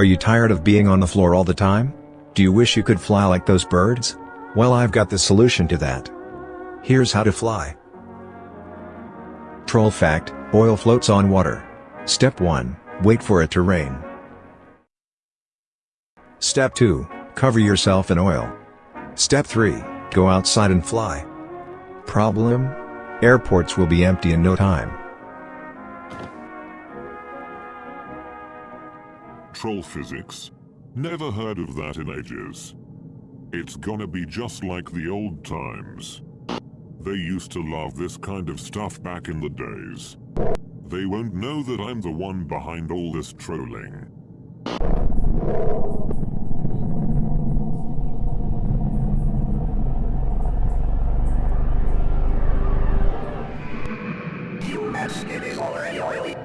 Are you tired of being on the floor all the time? Do you wish you could fly like those birds? Well I've got the solution to that. Here's how to fly. Troll fact, oil floats on water. Step 1, wait for it to rain. Step 2, cover yourself in oil. Step 3, go outside and fly. Problem? Airports will be empty in no time. Troll physics? Never heard of that in ages. It's gonna be just like the old times. They used to love this kind of stuff back in the days. They won't know that I'm the one behind all this trolling. You it is already oily.